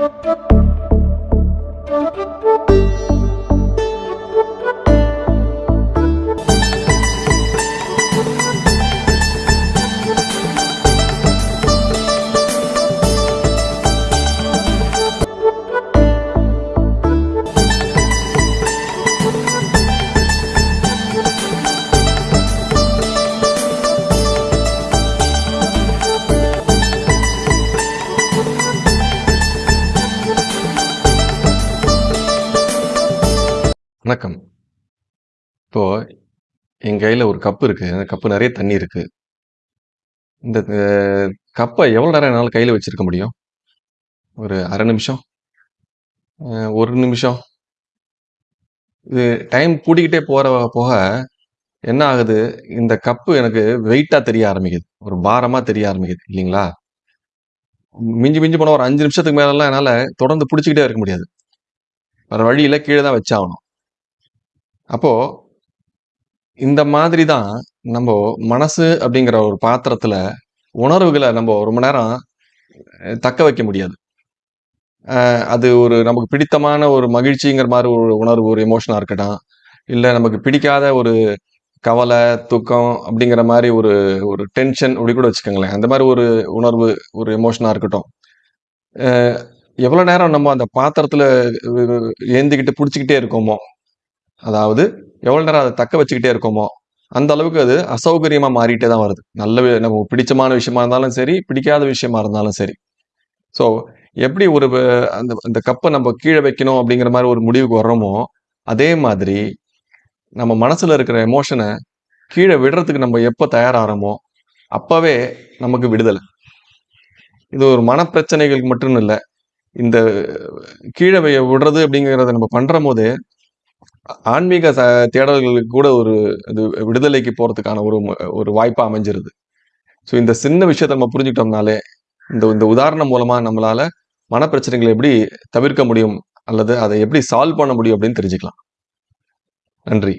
Thank you. வணக்கம். இப்போ என் கையில் ஒரு கப்பு இருக்குது அந்த கப்பு நிறைய தண்ணி இருக்குது இந்த கப்பை எவ்வளோ நேரம் என்னால் கையில் வச்சிருக்க முடியும்? ஒரு அரை நிமிஷம்? ஒரு நிமிஷம்? இது டைம் கூடிக்கிட்டே போகிற போக என்ன ஆகுது? இந்த கப்பு எனக்கு வெயிட்டாக தெரிய ஆரம்பிக்குது. ஒரு பாரமாக தெரிய ஆரம்பிக்குது இல்லைங்களா மிஞ்சி மிஞ்சி போனால் ஒரு அஞ்சு நிமிஷத்துக்கு மேலலாம் என்னால் தொடர்ந்து பிடிச்சிக்கிட்டே இருக்க முடியாது. வேறு வழியில் கீழே தான் வச்சாகணும். அப்போது இந்த மாதிரி தான் நம்ம மனசு அப்படிங்கிற ஒரு பாத்திரத்தில் உணர்வுகளை நம்ம ரொம்ப நேரம் தக்க வைக்க முடியாது. அது ஒரு நமக்கு பிடித்தமான ஒரு மகிழ்ச்சிங்கிற மாதிரி ஒரு உணர்வு, ஒரு எமோஷனாக இருக்கட்டும். இல்லை நமக்கு பிடிக்காத ஒரு கவலை தூக்கம் அப்படிங்கிற மாதிரி ஒரு ஒரு டென்ஷன் அப்படி கூட வச்சுக்கோங்களேன் அந்த மாதிரி ஒரு உணர்வு, ஒரு எமோஷனாக இருக்கட்டும். எவ்வளோ நேரம் நம்ம அந்த பாத்திரத்தில் ஏந்திக்கிட்டு பிடிச்சிக்கிட்டே இருக்கோமோ, அதாவது எவ்வளோ நேரம் அதை தக்க வச்சுக்கிட்டே இருக்கோமோ, அந்த அளவுக்கு அது அசௌகரியமாக மாறிட்டே தான் வருது. நல்ல நமக்கு பிடிச்சமான விஷயமா இருந்தாலும் சரி, பிடிக்காத விஷயமா இருந்தாலும் சரி. ஸோ எப்படி ஒரு அந்த அந்த கப்பை நம்ம கீழே வைக்கணும் அப்படிங்கிற மாதிரி ஒரு முடிவுக்கு வர்றோமோ, அதே மாதிரி நம்ம மனசில் இருக்கிற எமோஷனை கீழே விடுறதுக்கு நம்ம எப்போ தயாராகிறோமோ அப்போவே நமக்கு விடுதலை இது ஒரு மனப்பிரச்சனைகளுக்கு மட்டும் இல்லை இந்த கீழே விடுறது அப்படிங்கிறத நம்ம பண்றம்போதே, ஆன்மீக ச தேடல்களுக்கு கூட ஒரு இது விடுதலைக்கு போறதுக்கான ஒரு ஒரு வாய்ப்பா அமைஞ்சிருது. ஸோ இந்த சின்ன விஷயத்தை நம்ம புரிஞ்சுக்கிட்டோம்னாலே, இந்த இந்த உதாரணம் மூலமா நம்மளால மனப்பிரச்சனைகளை எப்படி தவிர்க்க முடியும்? அல்லது அதை எப்படி சால்வ் பண்ண முடியும் அப்படின்னு தெரிஞ்சுக்கலாம். நன்றி.